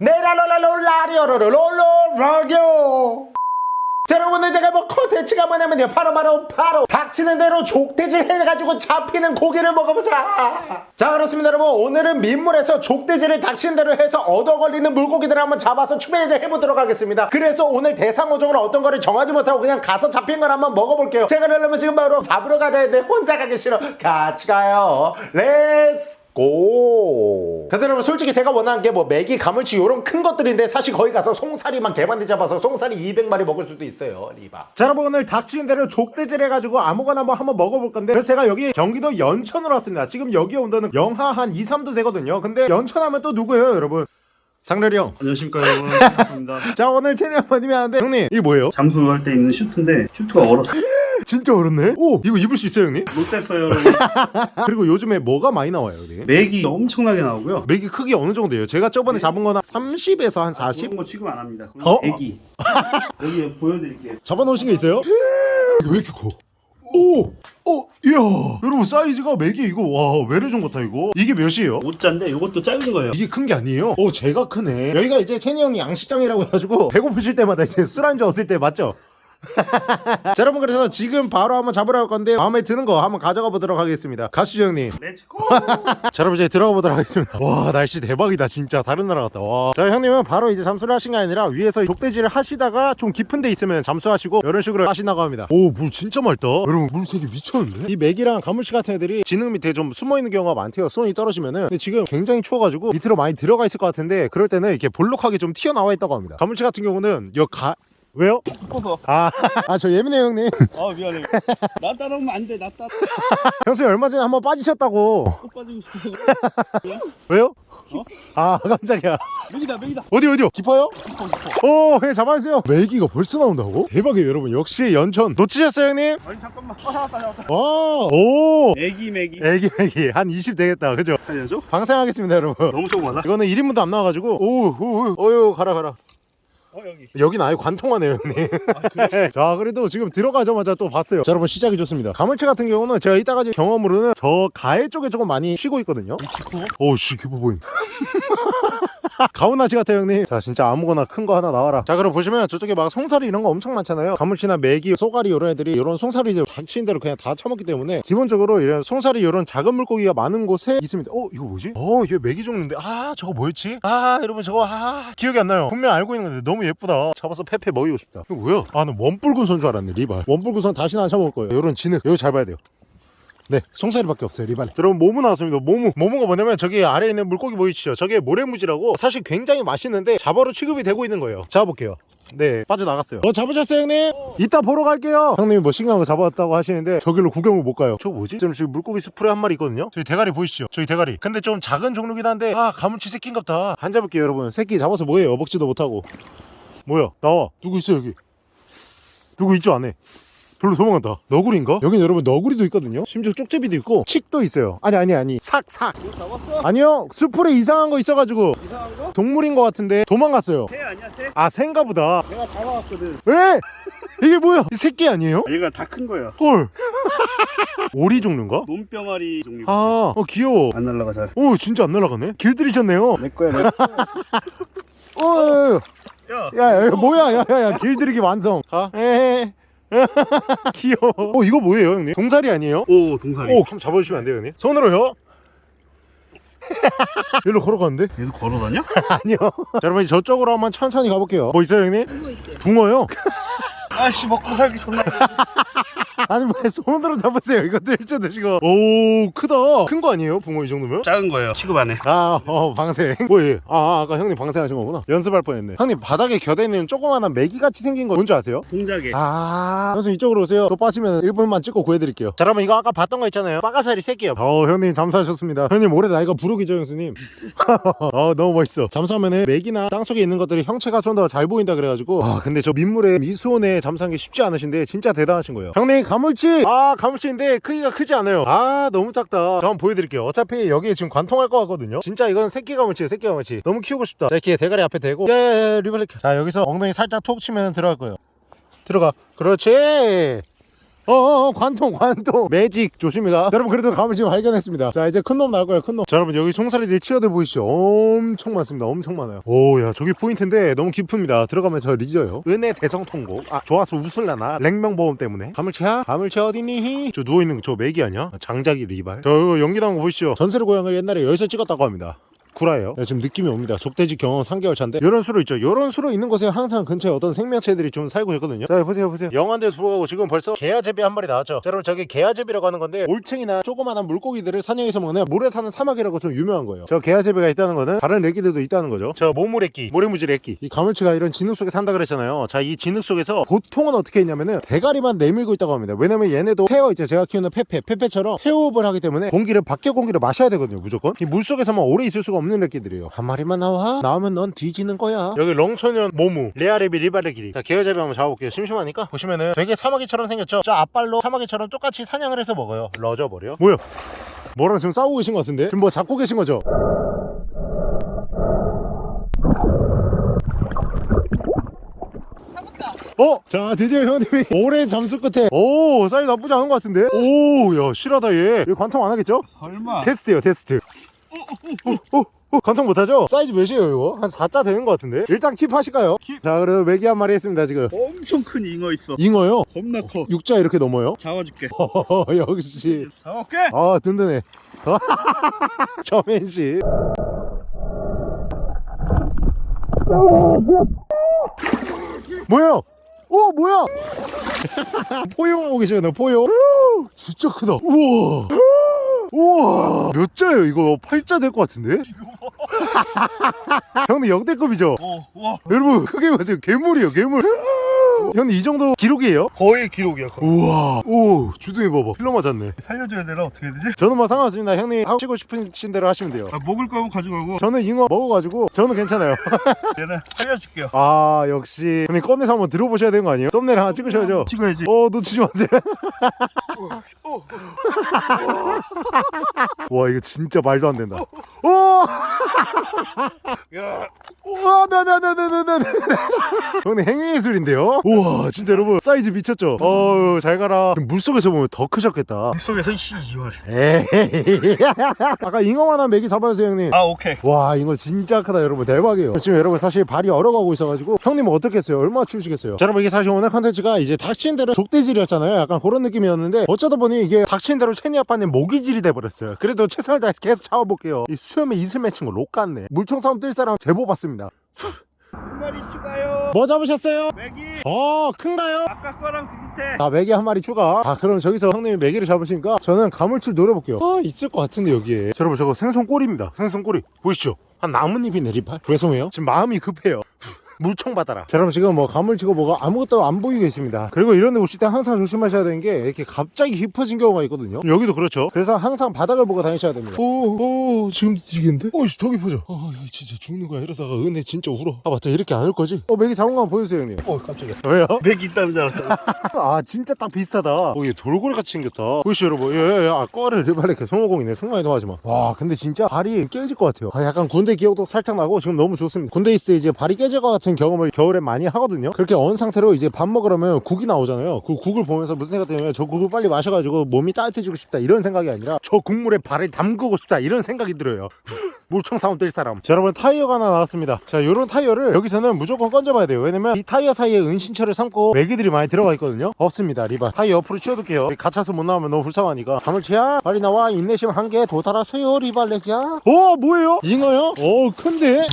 네라로라로라리오로로로라디오 자 여러분들 제가 뭐 컨텐츠가 뭐냐면요 바로 바로 바로 닥치는 대로 족대질 해가지고 잡히는 고기를 먹어보자 자 그렇습니다 여러분 오늘은 민물에서 족대질을 닥치는 대로 해서 얻어 걸리는 물고기들을 한번 잡아서 추배를 해보도록 하겠습니다 그래서 오늘 대상어종을 어떤 거를 정하지 못하고 그냥 가서 잡힌 걸 한번 먹어볼게요 제가 그러려면 지금 바로 잡으러 가야 되는데 혼자 가기 싫어 같이 가요 let's go. 근데 여러분 솔직히 제가 원하는 게 뭐 메기, 가물치 이런 큰 것들인데 사실 거기 가서 송사리만 개반대 잡아서 송사리 200마리 먹을 수도 있어요 리바 자 여러분 오늘 닥치는 대로 족대질 해가지고 아무거나 뭐 한번 먹어볼 건데 그래서 제가 여기 경기도 연천으로 왔습니다 지금 여기 온도는 영하 한 2, 3도 되거든요 근데 연천하면 또 누구예요 여러분 상렬이 형. 안녕하십니까 여러분 반갑습니다 자 오늘 채널 한번 하는데 형님 이게 뭐예요? 잠수할 때 입는 슈트인데 슈트가 얼었어 진짜 어렵네? 오 이거 입을 수 있어요 형님? 못 됐어요 여러분 그리고 요즘에 뭐가 많이 나와요 여기? 맥이 엄청나게 나오고요 맥이 크기 어느 정도예요? 제가 저번에 잡은 거는 30에서 한 40? 그런 거 취급 안 합니다 어? 애기 여기 보여드릴게요 잡아놓으신 게 있어요? 이게 왜 이렇게 커? 오! 어, 이야, 여러분 사이즈가 메기 이거 와 외래종 같아 이거. 이게 몇이에요? 5자인데 이것도 작은 거예요 이게 큰 게 아니에요? 오, 제가 크네. 여기가 이제 채니 형이 양식장이라고 해가지고 배고프실 때마다 이제 술 안주 없을 때 맞죠? 자 여러분 그래서 지금 바로 한번 잡으러 갈 건데 마음에 드는 거 한번 가져가 보도록 하겠습니다. 가시죠 형님. let's go 자 여러분 이제 들어가 보도록 하겠습니다. 와 날씨 대박이다 진짜. 다른 나라 같다. 와자 형님은 바로 이제 잠수를 하신 게 아니라 위에서 족대질을 하시다가 좀 깊은 데 있으면 잠수하시고 이런 식으로 하신다고 합니다. 오 물 진짜 맑다. 여러분 물 색이 미쳤는데? 이 메기랑 가물치 같은 애들이 진흙 밑에 좀 숨어있는 경우가 많대요 수온이 떨어지면은. 근데 지금 굉장히 추워가지고 밑으로 많이 들어가 있을 것 같은데 그럴 때는 이렇게 볼록하게 좀 튀어나와 있다고 합니다. 가물치 같은 경우는 여 가 왜요? 싶어서. 아, 아 저 예민해요 형님. 아 미안해. 나 따라오면 안돼 나 따라. 형수님 얼마 전에 한번 빠지셨다고. 꼭 빠지고 싶어서. 왜요? 어? 아 깜짝이야. 맥이다 맥이다 어디 어디요? 깊어요? 오 그냥 잡아주세요. 메기가 벌써 나온다고? 대박이에요 여러분. 역시 연천. 놓치셨어요 형님? 아니 잠깐만. 어 잡았다 잡았다. 와오. 애기 맥이 애기 애기. 한20 되겠다 그죠? 살려줘? 방생하겠습니다 여러분. 너무 조그마다. 이거는 1인분도 안 나와가지고. 오우 어유 가라 가라 어 여기. 여긴 아예 관통하네요 형님. 자 그래도 지금 들어가자마자 또 봤어요. 자 여러분 시작이 좋습니다. 가물치 같은 경우는 제가 이따가 경험으로는 저 가해 쪽에 조금 많이 쉬고 있거든요. 오씨 깊어 보인 가오나시 같아요 형님. 자 진짜 아무거나 큰 거 하나 나와라. 자 그럼 보시면 저쪽에 막 송사리 이런 거 엄청 많잖아요. 가물치나 메기 쏘가리 이런 애들이 이런 송사리들 닥치는 대로 그냥 다 처먹기 때문에 기본적으로 이런 송사리 이런 작은 물고기가 많은 곳에 있습니다. 어 이거 뭐지? 어 이게 메기 종류인데. 아 저거 뭐였지? 아 여러분 저거 아 기억이 안 나요. 분명 알고 있는 건데 너무 예쁘다. 잡아서 페페 먹이고 싶다. 이거 뭐야? 아는 원뿔근손 줄 알았네 리발. 원뿔근손 다시는 안 쳐먹을 거예요. 이런 진흙 이거 잘 봐야 돼요 네, 송사리밖에 없어요, 리발. 여러분, 모무 나왔습니다. 모무. 모무가 뭐냐면 저기 아래에 있는 물고기 보이시죠? 저게 모래무지라고 사실 굉장히 맛있는데 잡어로 취급이 되고 있는 거예요. 잡아볼게요. 네, 빠져나갔어요. 어, 잡으셨어요, 형님? 이따 보러 갈게요. 형님이 뭐 신기한 거 잡았다고 하시는데 저길로 구경을 못 가요. 저거 뭐지? 저는 지금 물고기 수풀에 한 마리 있거든요. 저기 대가리 보이시죠? 저기 대가리. 근데 좀 작은 종류긴 한데 아, 가물치 새끼인갑다. 안 잡을게요, 여러분. 새끼 잡아서 뭐해요? 먹지도 못하고. 뭐야? 나와. 누구 있어, 여기? 누구 있죠, 안에? 별로 도망간다 너구리인가? 여긴 여러분 너구리도 있거든요 심지어 쪽제비도 있고 칡도 있어요 아니 아니 아니 삭삭 이거 잡았어? 아니요 수풀에 이상한 거 있어가지고 이상한 거? 동물인 것 같은데 도망갔어요 새 아니야 새? 아 새인가 보다 내가 잡아왔거든 왜? 이게 뭐야 이 새끼 아니에요? 얘가 다 큰 거야 헐 오리 종류인가? 논병아리 종류 아 어, 귀여워 안 날라가 잘. 오 진짜 안 날아가네 길들이셨네요 내 거야, 내 거야. 어, 야, 야, 야, 뭐야, 야, 야, 야, 길들이기 완성. 가. 에헤. 귀여워. 어, 이거 뭐예요, 형님? 동사리 아니에요? 오, 동사리. 오, 한번 잡아주시면 안 돼요, 형님? 손으로요? 일로 걸어가는데? 얘도 걸어다녀? 아니요. 자, 여러분, 저쪽으로 한번 천천히 가볼게요. 뭐 있어요, 형님? 붕어 있대. 붕어요? 아씨, 먹고 살기 존나. 아니, 뭐, 손으로 잡으세요. 이거 들쳐 드시고. 오, 크다. 큰 거 아니에요, 붕어 이 정도면? 작은 거예요. 취급 안 해. 아, 어, 방생. 뭐예요? 아, 아, 아까 형님 방생하신 거구나. 연습할 뻔했네. 형님, 바닥에 겨대 있는 조그마한 메기같이 생긴 거 뭔지 아세요? 동작에. 아, 그래서 이쪽으로 오세요. 또 빠지면 1분만 찍고 구해드릴게요. 자, 여러분 이거 아까 봤던 거 있잖아요. 빠가사리 새끼요. 어, 형님 잠수하셨습니다. 형님 올해 나이가 부록이죠, 형수님. 어, 너무 멋있어. 잠수하면은 맥이나 땅속에 있는 것들이 형체가 좀 더 잘 보인다 그래가지고. 아, 근데 저 민물에 미수온에 잠수한 게 쉽지 않으신데 진짜 대단하신 거예요. 형님 가물치. 아, 가물치인데 크기가 크지 않아요. 아, 너무 작다. 저 한번 보여드릴게요. 어차피 여기에 지금 관통할 것 같거든요. 진짜 이건 새끼 가물치예요, 새끼 가물치. 너무 키우고 싶다. 자, 이렇게 대가리 앞에 대고. 예, 예, 리블렉. 자, 여기서 엉덩이 살짝 톡 치면 들어갈 거예요. 들어가. 그렇지. 어어 관통 관통. 매직 조심히가 여러분 그래도 감을 지금 발견했습니다. 자 이제 큰 놈 나올 거예요 큰놈. 자 여러분 여기 송사리들이 치어들 보이시죠? 엄청 많습니다. 엄청 많아요. 오 야 저기 포인트인데 너무 깊습니다. 들어가면 저 리져요. 은혜 대성통곡. 아 좋아서 웃을라나? 랭명보험 때문에. 가물치야? 가물치 어디니? 저 누워있는 저 맥이 아니야? 장작이 리발. 저 이거 연기 나온 거 보이시죠? 전세를 고향을 옛날에 여기서 찍었다고 합니다 구라예요. 네, 지금 느낌이 옵니다. 족대지 경험 3개월 차인데 이런 수로 있죠. 이런 수로 있는 곳에 항상 근처에 어떤 생명체들이 좀 살고 있거든요. 자 보세요 보세요. 영안대 들어가고 지금 벌써 개아제비 한 마리 나왔죠. 자, 여러분 저기 개아제비라고 하는 건데 올챙이나 조그마한 물고기들을 사냥해서 먹는 물에 사는 사막이라고 좀 유명한 거예요. 저 개아제비가 있다는 거는 다른 애기들도 있다는 거죠. 저 모물애끼, 모래무지 애끼. 이 가물치가 이런 진흙 속에 산다 그랬잖아요. 자 이 진흙 속에서 보통은 어떻게 했냐면은 대가리만 내밀고 있다고 합니다. 왜냐면 얘네도 페어 있죠. 제가 키우는 페페, 페페처럼 페어업을 하기 때문에 공기를 밖에 공기를 마셔야 되거든요. 무조건. 이 물속에서만 오래 있을 수가 없는 애끼들이에요. 한 마리만 나와. 나오면 넌 뒤지는 거야. 여기 렁소년 모무, 레아레비 리바레기리. 자 개어잡이 한번 잡아볼게요. 심심하니까 보시면은 되게 사마귀처럼 생겼죠. 저 앞발로 사마귀처럼 똑같이 사냥을 해서 먹어요. 러져 버려. 뭐야? 뭐랑 지금 싸우고 계신 것 같은데? 지금 뭐 잡고 계신 거죠? 어? 자 드디어 형님이 오랜 잠수 끝에 오 사이즈 나쁘지 않은 것 같은데? 오야 실하다 얘 이거 관통 안 하겠죠? 설마. 테스트요 테스트 어, 어, 어, 관통 못하죠? 사이즈 몇이에요 이거? 한 4자 되는 것 같은데? 일단 keep 하실까요? 자 그래도 메기 한 마리 했습니다 지금 엄청 큰 잉어 있어. 잉어요? 겁나 커. 6자 이렇게 넘어요? 잡아줄게. 어, 역시 잡아올게. 아 든든해 저맨씨 뭐야? 오 뭐야? 포용하고 계시네 포용 진짜 크다 우와 우와 몇 자예요 이거 8자 될 것 같은데? 형님 역대급이죠? 어, 와. 여러분 크게 보세요 괴물이에요 괴물 형님 이 정도 기록이에요? 거의 기록이야. 거의. 우와 오 주둥이 봐봐 필러 맞았네 살려줘야 되나 어떻게 해야 되지? 저는 뭐 상관없습니다 형님 하시고 싶으신 대로 하시면 돼요 아, 먹을 거면 가져가고 저는 잉어 먹어가지고 저는 괜찮아요 얘는 살려줄게요. 아 역시 형님 꺼내서 한번 들어보셔야 되는 거 아니에요? 썸네일 하나 찍으셔야죠 찍어야지. 어 놓치지 마세요 어, 와 이거 진짜 말도 안 된다 오! 야, 우와 네네네네네네 형님 행위 예술인데요? 우와 진짜 여러분. 사이즈 미쳤죠? 어우 잘 가라. 물속에서 보면 더 크셨겠다. 물속에서 씨 이말. 에이 아까 잉어만 한 메기 잡아주세요 형님. 아, 오케이. 와 이거 진짜 크다 여러분. 대박이에요. 지금 여러분 사실 발이 얼어가고 있어가지고 형님은 어떻겠어요? 얼마나 추우시겠어요? 자 여러분 이게 사실 오늘 컨텐츠가 이제 닥친 대로 족대질이었잖아요. 약간 그런 느낌이었는데 어쩌다 보니 이게 닥친 대로 체니 아빠님 모기질이 돼버렸어요. 그래도 최선을 다해서 계속 잡아볼게요. 이 수염에 이슬 맺힌 거 록 같네. 물총 싸움 뜰 사람 제보 받습니다 한 마리 추가요. 뭐 잡으셨어요? 메기 어 큰가요? 아까 거랑 비슷해. 자 메기 한 마리 추가 아 그럼 저기서 형님이 메기를 잡으시니까 저는 가물치를 노려볼게요 아 있을 것 같은데 여기에 자, 여러분 저거 생선 꼬리입니다 생선 꼬리 보이시죠? 한 나뭇잎이 내리발 죄송해요 지금 마음이 급해요 물총 받아라. 자 여러분 지금 뭐 가물치고 뭐가 아무것도 안 보이고 있습니다. 그리고 이런 데 오실 때 항상 조심하셔야 되는 게 이렇게 갑자기 깊어진 경우가 있거든요. 여기도 그렇죠. 그래서 항상 바닥을 보고 다니셔야 됩니다. 오오 지금 뒤겠는데? 어이씨 더 깊어져. 어 진짜 죽는 거야. 이러다가 은혜 진짜 울어. 아 맞다. 이렇게 안 올 거지? 어 메기 잡은 거 한번 보여주세요 형님. 어, 깜짝이야. 왜요? 맥이 있다는 줄 알았잖아. 아 진짜 딱 비슷하다. 어, 얘 돌고래 같이 생겼다. 보이시죠 여러분? 아 꺼를 제발 이렇게 손오공이네. 순간이동 하지마. 와 근데 진짜 발이 깨질 것 같아요. 아, 약간 군대 기억도 살짝 나고 지금 너무 좋습니다. 군대 있을 때 이제 발이 깨질 것 같은 경험을 겨울에 많이 하거든요. 그렇게 언 상태로 이제 밥 먹으려면 국이 나오잖아요. 그 국을 보면서 무슨 생각 드냐면 저 국을 빨리 마셔가지고 몸이 따뜻해지고 싶다 이런 생각이 아니라 저 국물에 발을 담그고 싶다 이런 생각이 들어요 물총 싸움 뜰 사람 자 여러분 타이어가 하나 나왔습니다 자 요런 타이어를 여기서는 무조건 건져봐야 돼요 왜냐면 이 타이어 사이에 은신처를 삼고 메기들이 많이 들어가 있거든요 없습니다 리바 타이어 옆으로 치워둘게요 갇혀서 못 나오면 너무 불쌍하니까 가물치야 빨리 나와 인내심 한 개 도달하세요 리발렉이야 어 뭐예요? 잉어요? 어 큰데?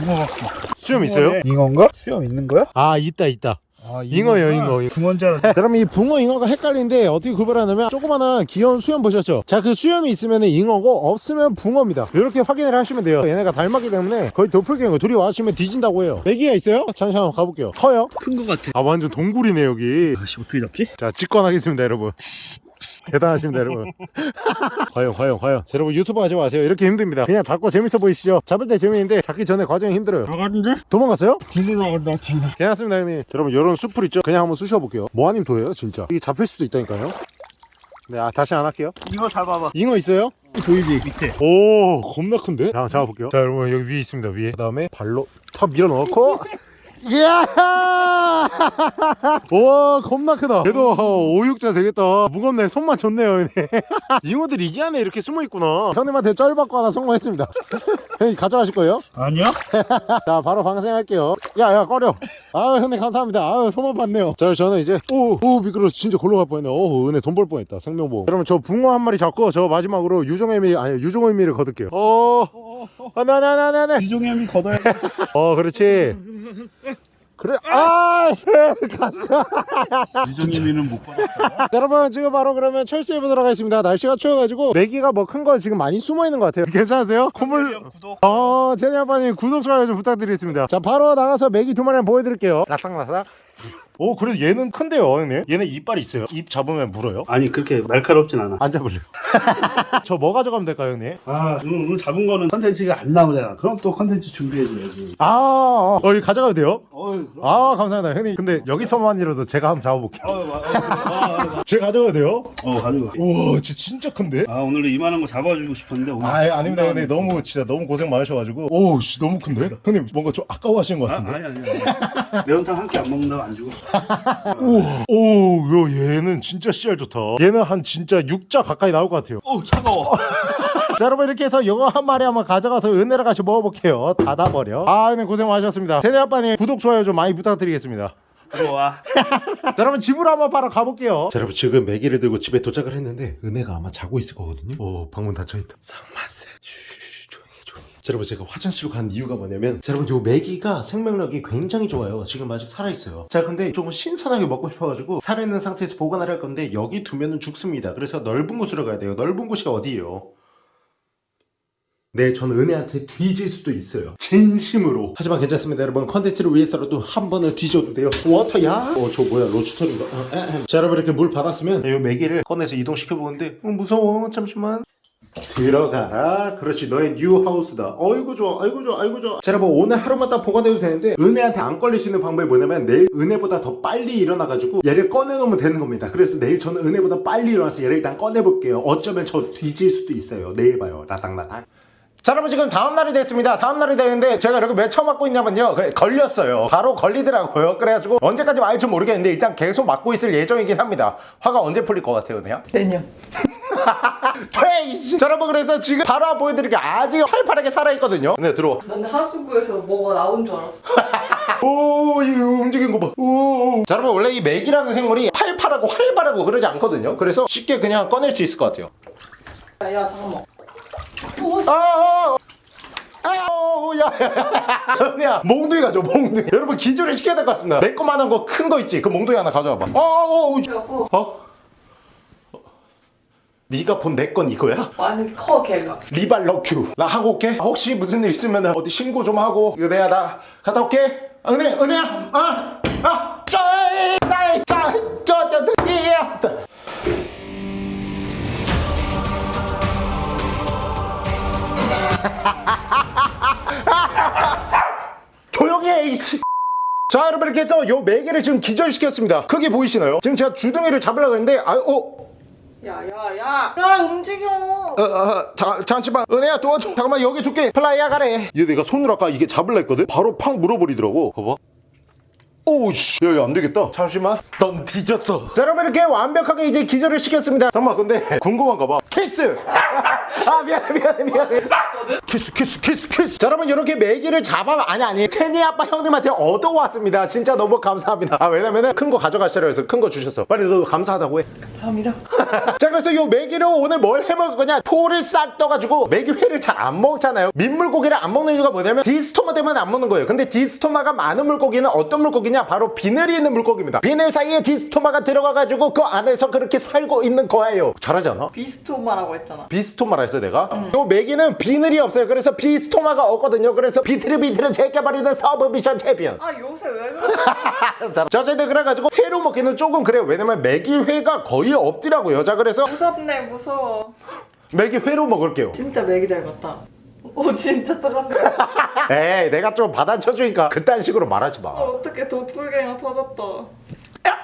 수염 있어요? 잉어인가? 수염 있는 거야? 아 있다 있다 아, 잉어예요, 잉어. 붕어인 줄 알았는데. 그럼 이 붕어 잉어가 헷갈리는데 어떻게 구별하냐면 조그마한 귀여운 수염 보셨죠? 자 그 수염이 있으면 잉어고 없으면 붕어입니다 이렇게 확인을 하시면 돼요 얘네가 닮았기 때문에 거의 도플갱어 둘이 와주시면 뒤진다고 해요 애기가 있어요? 잠시만 한번 가볼게요 커요? 큰 거 같아. 아 완전 동굴이네 여기 아씨, 어떻게 잡지? 자 직관하겠습니다 여러분 대단하십니다 여러분 과연 과연 과연 자, 여러분 유튜브 하지 마세요 이렇게 힘듭니다 그냥 잡고 재밌어 보이시죠? 잡을 때 재미있는데 잡기 전에 과정이 힘들어요 나갔는데? 도망갔어요? 길로 나간다, 길로. 괜찮습니다 형님 자, 여러분 이런 수풀 있죠? 그냥 한번 쑤셔볼게요 뭐하님 도예요 진짜 이게 잡힐 수도 있다니까요 네 아, 다시 안 할게요 잉어 잡아봐. 잉어 있어요? 보이지? 밑에. 오 겁나 큰데? 자 잡아볼게요 자 여러분 여기 위에 있습니다 위에 그 다음에 발로 탁 밀어넣고 이야! 와 겁나 크다. 얘도 오육자 되겠다. 무겁네. 손만 좋네요 형님 잉어들이 이 안에 이렇게 숨어있구나. 형님한테 쩔 받고 하나 성공했습니다. 형님 가져가실 거예요? 아니요? 자 바로 방생할게요. 야야 꺼려. 아유 형님 감사합니다. 아유 소만 봤네요. 자 저는 이제 오오 미끄러 진짜 골로 갈 뻔했네. 오 은혜 돈 벌 뻔했다. 생명보험. 그러면 저 붕어 한 마리 잡고 저 마지막으로 유종의 미 아니 유종의 미를 거둘게요. 어 하나 하나 하나 하나. 이종현이 걷어야 어 그렇지. 그래. 아 갔어 이종현이는 못 받았어요 자, 여러분 지금 바로 그러면 철수해 보도록 하겠습니다. 날씨가 추워가지고 메기가 뭐 큰 거 지금 많이 숨어 있는 것 같아요. 괜찮으세요? 콧물 구독. 어 제니 아빠님 구독 좋아요 좀 부탁드리겠습니다. 자 바로 나가서 메기 두 마리 보여드릴게요. 라싹라싹 오 그래도 얘는 큰데요 형님? 얘는 이빨이 있어요? 입 잡으면 물어요? 아니 그렇게 날카롭진 않아. 안 잡을래요. 저 뭐 가져가면 될까요 형님? 아 오늘, 오늘 잡은 거는 컨텐츠가 안 나오잖아. 그럼 또 컨텐츠 준비해줘야지. 아 어, 어, 이거 가져가도 돼요? 어이 아 감사합니다 형님. 근데 여기서만이라도 제가 한번 잡아볼게요. 어, 어, 어, 어, 제가 가져가도 돼요? 어, 가져가. 우와 진짜 진짜 큰데? 아 오늘도 이만한 거 잡아주고 싶었는데 오늘. 아 아닙니다 형님. 너무 진짜 너무 고생 많으셔가지고. 오씨 너무 큰데? 형님 뭔가 좀 아까워하시는 것 아, 같은데? 아니 아니 아니 매운탕 한 끼 안 먹는다고 안 주고. 우와. 오 야, 얘는 진짜 씨알 좋다. 얘는 한 진짜 6자 가까이 나올 것 같아요. 어 차가워. 자 여러분 이렇게 해서 이거 한 마리 한번 가져가서 은혜랑 같이 먹어볼게요. 닫아버려. 아 형님 고생 많으셨습니다. 제네 아빠님 구독 좋아요 좀 많이 부탁드리겠습니다. 들어와. 자 여러분 집으로 한번 바로 가볼게요. 자 여러분 지금 매기를 들고 집에 도착을 했는데 은혜가 아마 자고 있을 거거든요. 오 방문 닫혀있다. 상마세 쉬, 조용히 해, 조용히 해. 자 여러분 제가 화장실로 간 이유가 뭐냐면 자 여러분 요 매기가 생명력이 굉장히 좋아요 지금 아직 살아있어요 자 근데 조금 신선하게 먹고 싶어가지고 살아있는 상태에서 보관을 할 건데 여기 두면은 죽습니다 그래서 넓은 곳으로 가야 돼요 넓은 곳이 어디예요 네, 저는 은혜한테 뒤질 수도 있어요. 진심으로. 하지만 괜찮습니다, 여러분. 컨텐츠를 위해서라도 한 번은 뒤져도 돼요. 워터야? 어, 저 뭐야, 로추터인가? 어, 에헴. 자, 여러분 이렇게 물 받았으면 이 메기를 꺼내서 이동시켜 보는데 어, 무서워. 잠시만. 들어가라. 그렇지, 너의 new house다. 어이구 좋아, 아이고 좋아, 아이고 좋아. 자, 여러분 오늘 하루만 딱 보관해도 되는데 은혜한테 안 걸릴 수 있는 방법이 뭐냐면 내일 은혜보다 더 빨리 일어나가지고 얘를 꺼내놓으면 되는 겁니다. 그래서 내일 저는 은혜보다 빨리 일어나서 얘를 일단 꺼내볼게요. 어쩌면 저 뒤질 수도 있어요. 내일 봐요. 라닥라닥. 자 여러분 지금 다음날이 됐습니다 다음날이 되는데 제가 이렇게 왜 처맞고 있냐면요 걸렸어요 바로 걸리더라고요 그래가지고 언제까지 맞을지 모르겠는데 일단 계속 맞고 있을 예정이긴 합니다 화가 언제 풀릴 것 같아요 그냥? 내년 트레이시 자 여러분 그래서 지금 바로 보여드릴게 아직 활발하게 살아있거든요 네 들어와 난 하수구에서 뭐가 나온 줄 알았어 오, 이 움직인 거 봐. 오. 자, 여러분, 원래 이 메기라는 생물이 팔팔하고 활발하고 그러지 않거든요. 그래서 쉽게 그냥 꺼낼 수 있을 것 같아요. 야, 야 잠깐만 오, 아, 아, 아, 오, 야, 야, 야. 은혜야, 몽둥이 가져, 몽둥이. 여러분, 기절을 시켜야 될 것 같습니다. 내 거만한 거 큰 거 있지? 그 몽둥이 하나 가져와봐. 어, 어, 어, 그래갖고 어? 네가 본 내 건 이거야? 많이 커 걔가 리발 럭큐. 나 하고 올게. 혹시 무슨 일 있으면 어디 신고 좀 하고. 내가 나 갔다 올게. 아, 은혜, 은혜야. 아, 아, 짜이, 짜이, 짜이, 예. 조용히 해, 이씨. 자 여러분 이렇게 해서 요 메기를 지금 기절시켰습니다 크게 보이시나요? 지금 제가 주둥이를 잡으려고 했는데 아, 어? 야야야. 야 움직여. 어, 어, 자, 잠시만. 은혜야 도와줘. 잠깐만 여기 둘게 플라이야 가래. 얘 내가 손으로 아까 이게 잡으려 했거든? 바로 팍 물어버리더라고. 봐봐 오우씨 야 야 안 되겠다. 잠시만. 넌 뒤졌어. 자 여러분 이렇게 완벽하게 이제 기절을 시켰습니다. 잠깐만 근데 궁금한가 봐. 키스! 아 미안해 미안해 미안해. 키스 키스 키스 키스. 자 여러분 이렇게 메기를 잡아 아니 아니 체니 아빠 형님한테 얻어왔습니다. 진짜 너무 감사합니다. 아 왜냐면은 큰 거 가져가시라 해서 큰 거 주셨어 빨리 너 감사하다고 해. 감사합니다. 자 그래서 요 메기로 오늘 뭘 해먹을 거냐? 포를 싹 떠가지고 메기 회를 잘 안 먹잖아요. 민물고기를 안 먹는 이유가 뭐냐면 디스토마 때문에 안 먹는 거예요. 근데 디스토마가 많은 물고기는 어떤 물고기 냐 바로 비늘이 있는 물고기입니다. 비늘 사이에 디스토마가 들어가가지고 그 안에서 그렇게 살고 있는 거예요. 잘하지 않아? 비스토마라고 했잖아. 비스토마라 했어요 내가? 요 메기는 비늘이 없어요. 그래서 비스토마가 없거든요. 그래서 비트르비트를 제껴버리는 submission 챔피언. 아 요새 왜 그래? 자 어쨌든 그래가지고 회로 먹기는 조금 그래요. 왜냐면 메기 회가 거의 없더라고요. 자 그래서 무섭네 무서워. 메기 회로 먹을게요. 진짜 메기 닮았다 오 진짜 똑같아 에이 내가 좀 받아쳐주니까 그딴 식으로 말하지 마. 어, 어떻게 도플갱어 터졌다. 자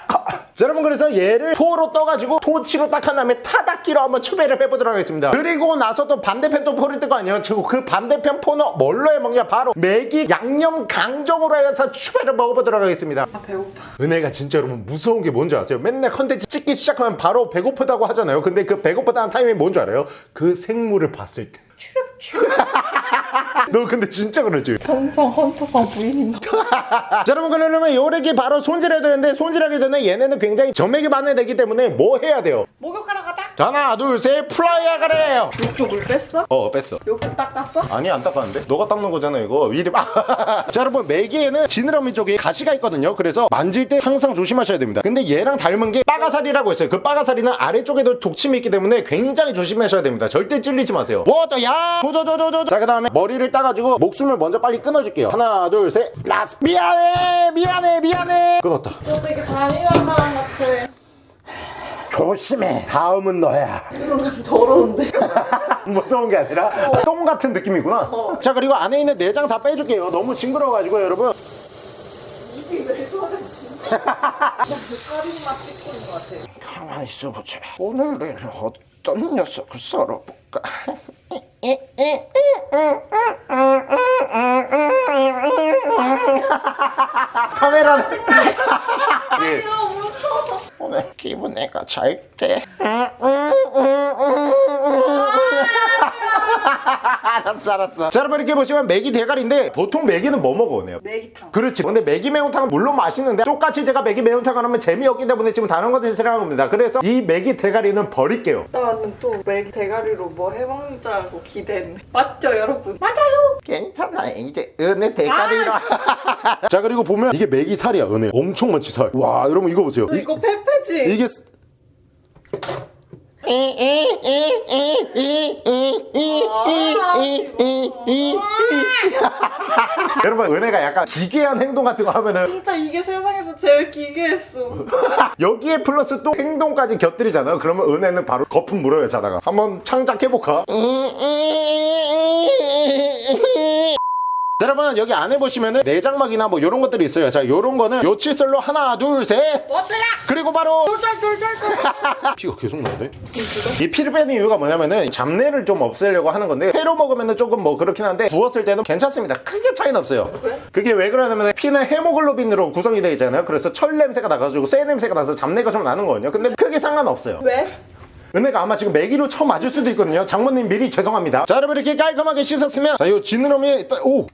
여러분 그래서 얘를 포로 떠가지고 토치로 딱 한 다음에 타닥기로 한번 추배를 해보도록 하겠습니다. 그리고 나서 또 반대편 또 포를 뜰거 아니에요. 그리고 그 반대편 포는 뭘로 해 먹냐? 바로 메기 양념 강정으로 해서 추배를 먹어보도록 하겠습니다. 아 배고파. 은혜가 진짜 여러분 무서운 게 뭔지 아세요? 맨날 컨텐츠 찍기 시작하면 바로 배고프다고 하잖아요. 근데 그 배고프다는 타이밍이 뭔지 알아요? 그 생물을 봤을 때 chirp, chirp. 너 근데 진짜 그러지? 정성 헌터방 부인인가? 자 여러분 그러려면 요래기 바로 손질해야 되는데 손질하기 전에 얘네는 굉장히 점액이 많은 애기 때문에 뭐 해야 돼요? 목욕하러 가자. 자 하나 둘셋 플라이어 가래요 욕조물 뺐어? 어 뺐어 욕조 닦았어? 아니 안 닦았는데? 너가 닦는 거잖아 이거 위리 자 여러분 메기에는 지느러미 쪽에 가시가 있거든요 그래서 만질 때 항상 조심하셔야 됩니다 근데 얘랑 닮은 게 빠가살이라고 있어요 그 빠가살이는 아래쪽에도 독침이 있기 때문에 굉장히 조심하셔야 됩니다 절대 찔리지 마세요 워터야 조조조조조 자 그 다음에 머리 를 따가지고 목숨을 먼저 빨리 끊어줄게요. 하나 둘 셋. 라스. 미안해 미안해 미안해. 끊었다. 너 되게 잔인한 사람 같아. 조심해. 다음은 너야. 이건 더러운데. 무서운 게 아니라 똥 같은 느낌이구나. 자 그리고 안에 있는 내장 다 빼줄게요. 너무 징그러워가지고 여러분. 입이 왜 저러지? 나 젓가락만 찍고 있는 것 같아. 가만히 있어보자. 오늘은 어 떤 녀석을 썰어볼까? 카메라는. 오늘 기분 내가 잘때 알았어 알았어 자 여러분 이렇게 보시면 메기 대가리인데 보통 메기는 뭐 먹어 오네요 매기탕. 그렇지 근데 매기 매운탕은 물론 맛있는데 똑같이 제가 매기 매운탕을 하면 재미없기 때문에 지금 다른 것을 생각한 겁니다 그래서 이 매기 대가리는 버릴게요 나는 또 매기 대가리로 뭐 해먹는 줄 알고 기대했네. 맞죠 여러분? 맞아요. 괜찮아 이제 은혜 대가리로 자 그리고 보면 이게 매기 살이야 은혜 엄청 많지 살와 여러분 이거 보세요 이, 이거 페페지. 이게 쓰- 여러분 은혜가 약간 기괴한 행동 같은 거 하면은 진짜 이게 세상에서 제일 기괴했어. 여기에 플러스 또 행동까지 곁들이잖아요 그러면 은혜는 바로 거품 물어요 자다가 한번 창작 해볼까? 자, 여러분 여기 안에 보시면은 내장막이나 뭐 이런 것들이 있어요. 자 요런 거는 요 칫솔로 하나 둘셋? 그리고 바로. 피가 계속 나네. 이 피를 빼는 이유가 뭐냐면은 잡내를 좀 없애려고 하는 건데 회로 먹으면은 조금 뭐 그렇긴 한데 부었을 때는 괜찮습니다. 크게 차이는 없어요. 그래? 그게 왜 그러냐면 피는 헤모글로빈으로 구성이 되어 있잖아요. 그래서 철 냄새가 나가지고 쇠 냄새가 나서 잡내가 좀 나는 거거든요. 근데 크게 상관없어요. 왜? 은혜가 아마 지금 매기로 처음 맞을 수도 있거든요. 장모님 미리 죄송합니다. 자 여러분 이렇게 깔끔하게 씻었으면 자이 지느러미 오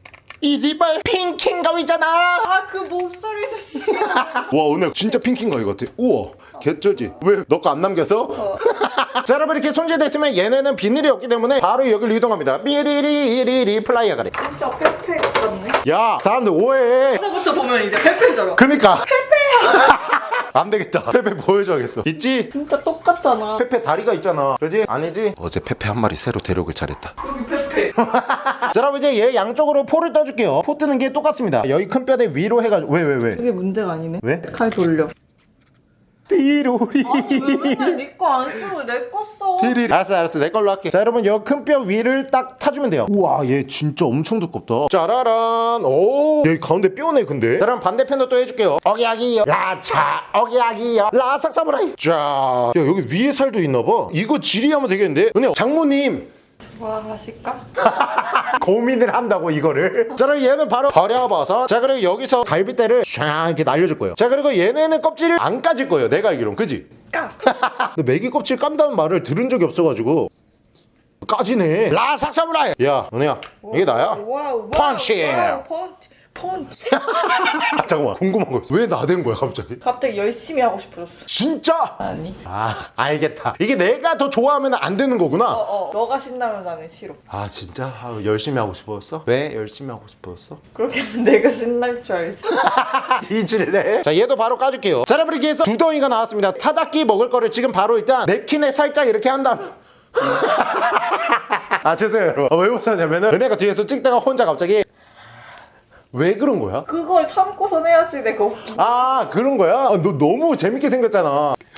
이 리발 핑킹거 있잖아 아 그 목소리도 싫어. 와 은혜 진짜 핑킹거 이거 같아 우와 개쩔지 왜 너 거 안 남겨서? 자 여러분 이렇게 손질됐으면 얘네는 비닐이 없기 때문에 바로 여기를 이동합니다 삐리리리리 플라이어 가래 진짜 페페 같네. 야 사람들 오해해 여기서부터 보면 이제 페페잖아. 그니까 안 되겠다 페페 보여줘야겠어 있지? 진짜 똑같잖아. 페페 다리가 있잖아 그지? 아니지? 어제 페페 한 마리 새로 데려오길 잘했다 여기. 자 여러분 이제 얘 양쪽으로 포를 떠줄게요. 포 뜨는 게 똑같습니다. 여기 큰 뼈대 위로 해가지고. 왜 왜 왜? 그게 문제가 아니네. 왜? 칼 돌려. 띠로리. 왜 맨날 니거 안 쓰고 내거 써? 띠리 알았어 알았어. 내 걸로 할게. 자 여러분 여큰뼈 위를 딱 타주면 돼요. 우와 얘 진짜 엄청 두껍다. 짜라란. 오. 여기 가운데 뼈네 근데. 자 그럼 반대편도 또 해줄게요. 어기야기요. 라차 어기야기요. 라삭사무라이. 자 야, 여기 위에 살도 있나봐. 이거 지리하면 되겠는데? 은혜 장모님 좋아하실까? 고민을 한다고 이거를 자 그럼 얘는 바로 버려봐서 자 그리고 여기서 갈비대를 샥 이렇게 날려줄 거예요 자 그리고 얘네는 껍질을 안 까질 거예요 내가 알기론 그지? 까. 근데 메기 껍질 깐다는 말을 들은 적이 없어가지고 까지네 라삭 사무라이 야 은혜야 이게 나야? 와우, 와우, 펀치! 와우, 펀치. 펀치. 아 잠깐만 궁금한 거 있어 왜 나댄 거야 갑자기? 갑자기 열심히 하고 싶어졌어. 진짜? 아니. 아 알겠다 이게 내가 더 좋아하면 안 되는 거구나 어어. 너가 신나면 나는 싫어. 아 진짜? 아, 열심히 하고 싶었어? 왜 열심히 하고 싶었어? 그렇게 하면 내가 신날 줄 알지. 뒤질래? 자 얘도 바로 까줄게요 자 여러분 이렇게 해서 두 덩이가 나왔습니다 타닥기 먹을 거를 지금 바로 일단 냅킨에 살짝 이렇게 한 다음 아 죄송해요 여러분 어, 왜 웃었냐면은 은혜가 뒤에서 찍다가 혼자 갑자기 왜 그런 거야? 그걸 참고선 해야지 내가 웃기. 아 그런 거야? 아, 너 너무 재밌게 생겼잖아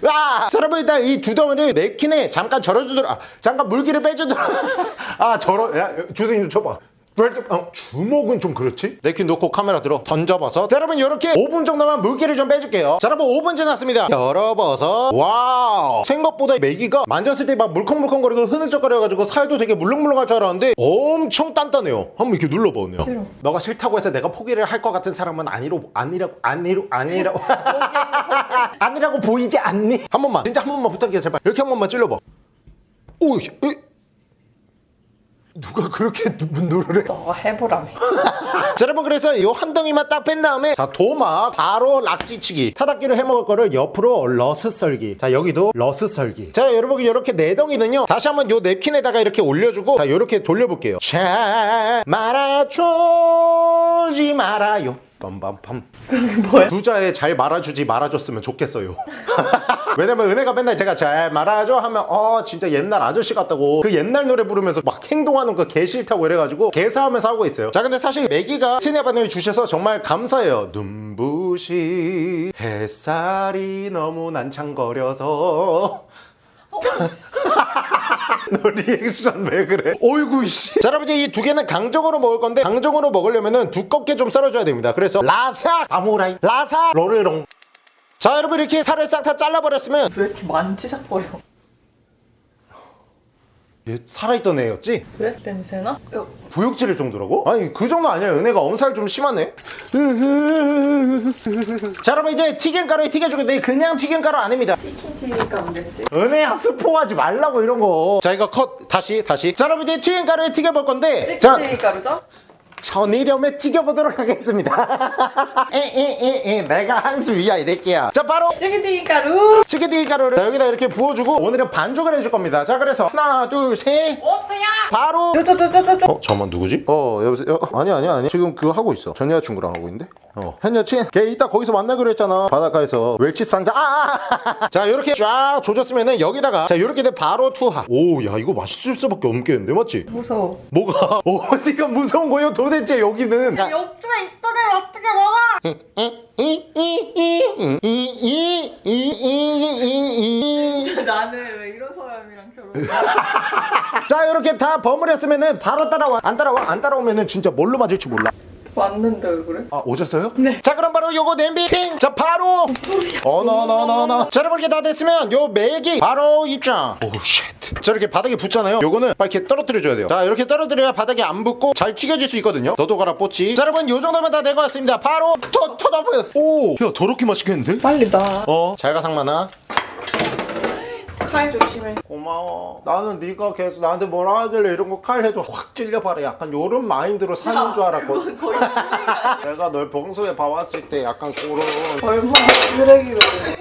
와! 자 여러분 일단 이두 덩이를 냅킨에 잠깐 절여주도록 아, 잠깐 물기를 빼주도록 아 절어 야 주둥이 좀 쳐봐 벌써 어, 주먹은 좀 그렇지? 네키 놓고 카메라 들어. 던져버섯 자 여러분 이렇게 5분 정도만 물기를 좀 빼줄게요. 자 여러분 5분 지났습니다. 열어버섯 와우. 생각보다 메기가 만졌을 때 막 물컹물컹거리고 흐느적거려가지고 살도 되게 물렁물렁할 줄 알았는데 엄청 단단해요. 한번 이렇게 눌러봐 언니야 싫어. 너가 싫다고 해서 내가 포기를 할 것 같은 사람은 아니로 아니라고 아니로 아니라고 아니라고 보이지 않니? 한 번만. 진짜 한 번만 부탁해 제발. 이렇게 한 번만 찔러봐. 오 으, 누가 그렇게 누르래 너가 해보라며. 자 여러분 그래서 이한 덩이만 딱 뺀 다음에 자 도마 바로 락지치기. 타닥기를 해먹을 거를 옆으로 러스 썰기. 자 여기도 러스 썰기. 자 여러분 이렇게 네 덩이는요 다시 한번 요 냅킨에다가 이렇게 올려주고 자 이렇게 돌려볼게요. 자 말아주지 말아요 빰빰빰. 뭐야? 두자에 잘 말아주지 말아줬으면 좋겠어요. 왜냐면 은혜가 맨날 제가 잘 말아줘 하면 어 진짜 옛날 아저씨 같다고 그 옛날 노래 부르면서 막 행동하는 거 개 싫다고 이래가지고 개사하면서 하고 있어요. 자 근데 사실 매기가 체내반응을 주셔서 정말 감사해요. 눈부신 햇살이 너무 난창거려서 너 리액션 왜 그래? 어이구 씨. 자 여러분 이제 이 두 개는 강정으로 먹을 건데 강정으로 먹으려면은 두껍게 좀 썰어줘야 됩니다. 그래서 라사 아무라이 라사 로르롱. 자 여러분 이렇게 살을 싹 다 잘라버렸으면 왜 이렇게 만지작거려? 얘 살아있던 애였지? 왜? 냄새나? 어, 구역질일 정도라고? 아니 그 정도 아니야 은혜가 엄살 좀 심하네 자 여러분 이제 튀김가루에 튀겨줄 건데 그냥 튀김가루 아닙니다 치킨 튀니까 안 됐지? 은혜야 스포하지 말라고 이런 거자 이거 컷 다시 다시 자 여러분 이제 튀김가루에 튀겨볼 건데 치킨 자 튀니가루죠? 천일염에 튀겨보도록 하겠습니다. 에에에에 내가 한수 위야 이럴게야. 자 바로! 치킨 튀니가루! 치킨튀김 가루를 여기다 이렇게 부어주고 오늘은 반죽을 해줄 겁니다. 자 그래서 하나 둘셋! 오스야! 바로! 어 잠깐만 누구지? 어 여보세요? 어, 아니 아니 아니. 지금 그거 하고 있어. 전 여자친구랑 하고 있는데? 어. 현 여친 걔 이따 거기서 만나기로 했잖아. 바닷가에서 멸치 쌍자. 아! 자 이렇게 쫙 조졌으면은 여기다가 자 이렇게 돼 바로 투하. 오 야 이거 맛있을 수밖에 없겠는데 맞지? 무서워. 뭐가? 어디가 무서운 거예요 도 대체 여기는 욕심에 있던 애를 어떻게 먹어? 나는 왜 이런 사람이랑 결혼해? 자 이렇게 다 버무렸으면은 바로 따라와 안 따라와 안 따라오면은 진짜 뭘로 맞을지 몰라 왔는데 왜 그래? 아 오셨어요? 네 자 그럼 바로 요거 냄비 팅자 바로! 어너너너너너 자 여러분 이렇게 다 됐으면 요 맥이 바로 입장. 오쉣자 이렇게 바닥에 붙잖아요. 요거는 빨리 이렇게 떨어뜨려줘야 돼요. 자 이렇게 떨어뜨려야 바닥에 안 붙고 잘 튀겨질 수 있거든요. 너도 가라 뽀찌. 자 여러분 요 정도면 다 된 것 같습니다. 바로 토 토다프! 오야 더럽게 맛있겠는데? 빨리 나. 어? 잘 가 상만아 칼 조심해. 고마워. 나는 네가 계속 나한테 뭐라 하길래 이런 거 칼 해도 확 찔려봐라. 약간 요런 마인드로 사는 줄 알았거든. 거의? 내가 널 평소에 봐왔을 때 약간 그런 얼마나 쓰레기로 해.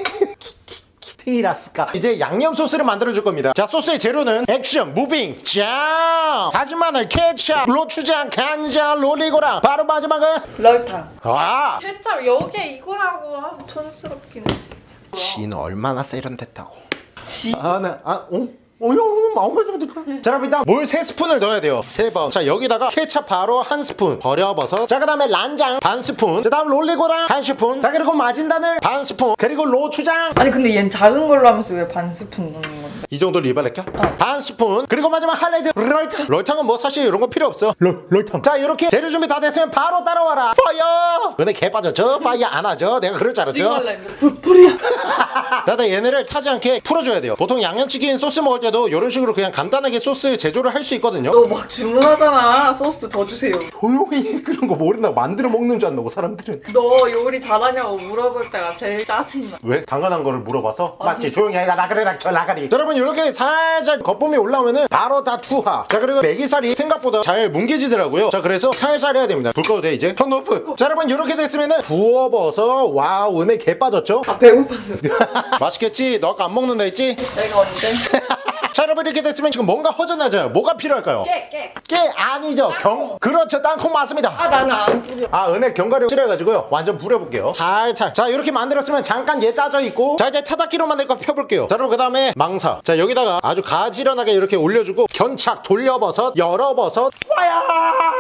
티라스카. 이제 양념 소스를 만들어 줄 겁니다. 자, 소스의 재료는 액션, 무빙, 짱, 다진 마늘, 케찹, 고추장, 간장, 로리고랑. 바로 마지막은 럴탕. 와. 케찹 여기에 이거라고 아, 촌스럽긴 해 진짜. 지는 얼마나 세련됐다고. 지. 아, 네. 아, 어? 어, 형, 마음에 좀 들어. 자, 그럼 일단 물 세스푼을 넣어야 돼요. 세번 자, 여기다가 케찹 바로 한 스푼. 버려버섯. 자, 그 다음에 란장 반 스푼. 자, 다음 롤리고랑 한 스푼. 자, 그리고 마진단을 반 스푼. 그리고 로추장. 아니 근데 얜 작은 걸로 하면서 왜 반 스푼 넣는 건데? 이 정도 리발렛겨? 반 스푼. 그리고 마지막 하이라이트 럴탕. 럴탕은 뭐 사실 이런 거 필요 없어. 럴, 럴탕. 자, 이렇게 재료 준비 다 됐으면 바로 따라와라. 파이어! 근데 개 빠졌죠? 파이어 안 하죠? 내가 그럴 줄 알았죠? 했는데 불불이야. 자, 나 얘네를 타지 않게 풀어줘야 돼요. 보통 양념치킨 소스 먹을 때도 이런 식으로 그냥 간단하게 소스 제조를 할 수 있거든요. 너 막 주문하잖아. 소스 더 주세요. 조용히 그런 거 모른다고 만들어 먹는 줄 안다고 사람들은 너 요리 잘하냐고 물어볼 때가 제일 짜증나. 왜? 당연한 거를 물어봐서 맞지 조용히 해라 나가리라 저 나가리 여러분 이렇게 살살 거품이 올라오면은 바로 다 투하 자 그리고 메기살이 생각보다 잘 뭉개지더라고요 자 그래서 살살 해야 됩니다 불 꺼도 돼 이제 turn off 자 여러분 이렇게 됐으면은 부어버서 wow 은혜 개 빠졌죠? 아 배고파서. 맛있겠지? 너 아까 안 먹는다 했지? 내가 언제? 자 여러분 이렇게 됐으면 지금 뭔가 허전하죠? 뭐가 필요할까요? 깨 깨. 깨 아니죠? 경 그렇죠. 땅콩 맞습니다. 아 나는 안 뿌려. 아 은혜 견과류 싫어해가지고요. 완전 부려볼게요. 살살. 자 이렇게 만들었으면 잠깐 얘 짜져 있고 자 이제 타닥기로 만들 거 펴볼게요. 자 그럼 그 다음에 망사. 자 여기다가 아주 가지런하게 이렇게 올려주고 견착 돌려버섯 열어버섯. 와야!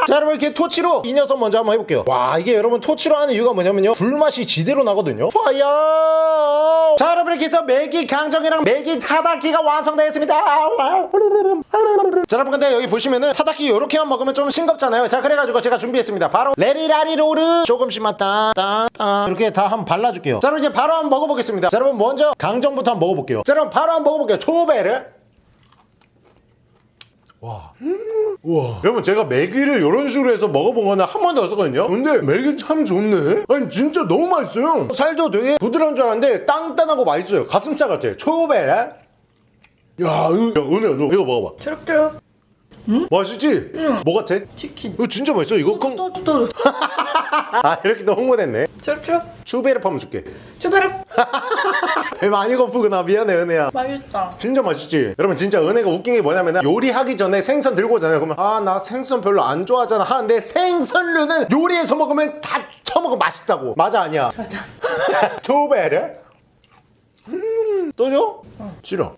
자 여러분 이렇게 토치로 이 녀석 먼저 한번 해볼게요. 와 이게 여러분 토치로 하는 이유가 뭐냐면요. 불맛이 지대로 나거든요. 와야! 자 여러분 이렇게 해서 매기 강정이랑 매기 타닥기가 완성되었습니다 자 여러분 근데 여기 보시면은 타다키 요렇게만 먹으면 좀 싱겁잖아요 자 그래가지고 제가 준비했습니다 바로 레리라리로르 조금씩만 따따따 이렇게 다 한번 발라줄게요 자 그럼 이제 바로 한번 먹어보겠습니다 자 여러분 먼저 강정부터 한번 먹어볼게요 자 여러분 바로 한번 먹어볼게요 초베르 와. 우와. 여러분 제가 메기를 이런 식으로 해서 먹어본 거는 한 번도 없었거든요. 근데 메기 참 좋네. 아니 진짜 너무 맛있어요. 살도 되게 부드러운 줄 알았는데 땅땅하고 맛있어요. 가슴살 같아. 초베. 야, 이거, 야, 은혜야 너 이거 먹어봐. 초록초록. 맛있지? 응. 뭐 같아? 치킨. 이거 진짜 맛있어. 이거 콩. 또, 또, 또. 아 이렇게 또 홍보됐네. 초록초록. 추베르 파면 줄게. 초베르. 배 많이 고프구나. 미안해 은혜야. 맛있다. 진짜 맛있지? 여러분 진짜 은혜가 웃긴 게 뭐냐면 요리하기 전에 생선 들고 오잖아요 그러면 아 나 생선 별로 안 좋아하잖아 하는데 생선류는 요리해서 먹으면 다 처먹으면 맛있다고 맞아 아니야? 맞아. 초베르? 음, 또 줘? 싫어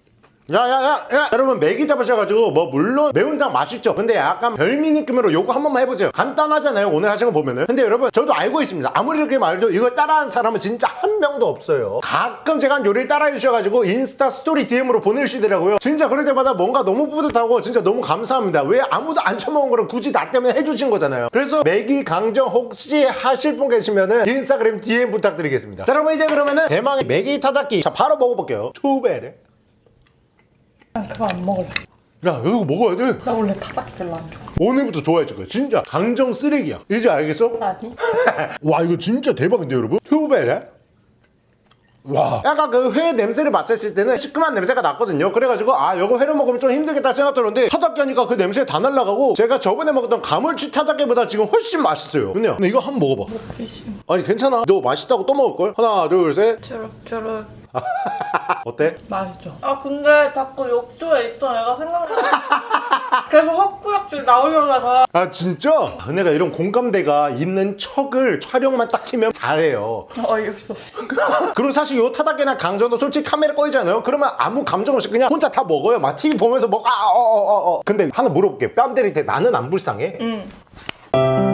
야야야 야, 여러분 매기 잡으셔가지고 뭐 물론 매운탕 맛있죠. 근데 약간 별미 느낌으로 요거 한 번만 해보세요. 간단하잖아요 오늘 하신 거 보면은. 근데 여러분 저도 알고 있습니다. 아무리 이렇게 말해도 이걸 따라한 사람은 진짜 한 명도 없어요. 가끔 제가 한 요리를 따라해 주셔가지고 인스타 스토리 DM으로 보내주시더라고요. 진짜 그럴 때마다 뭔가 너무 뿌듯하고 진짜 너무 감사합니다. 왜 아무도 안 처먹은 거를 굳이 나 때문에 해주신 거잖아요. 그래서 매기 강정 혹시 하실 분 계시면은 인스타그램 DM 부탁드리겠습니다. 자 여러분 이제 그러면은 대망의 매기 타다키. 자 바로 먹어볼게요. 초베르 난 그거 안 먹을래. 야 이거 먹어야 돼 나 원래 타다키 별로 안 좋아. 오늘부터 좋아해줄 거야 진짜 강정 쓰레기야 이제 알겠어? 아니? 와 이거 진짜 대박인데 여러분 튜베레 와 약간 그 회 냄새를 맡았을 때는 시큼한 냄새가 났거든요 그래가지고 아 이거 회로 먹으면 좀 힘들겠다 생각 들었는데 타닥기 하니까 그 냄새 다 날라가고 제가 저번에 먹었던 가물치 타닥기보다 지금 훨씬 맛있어요 근데, 근데 이거 한번 먹어봐 먹기심. 아니 괜찮아 너 맛있다고 또 먹을걸? 하나 둘셋 초록초록. 어때? 맛있죠. 아 근데 자꾸 욕조에 있던 애가 생각나. 계속 헛구역질 나오려다가 아 진짜? 은혜가 이런 공감대가 있는 척을 촬영만 딱 키면 잘해요 어이없어. 없어. 그리고 사실 요 타닥이나 강정도 솔직히 카메라 꺼이잖아요 그러면 아무 감정 없이 그냥 혼자 다 먹어요 막 TV 보면서 먹 아 어어어어 근데 하나 물어볼게 뺨 때릴 때 나는 안 불쌍해? 응.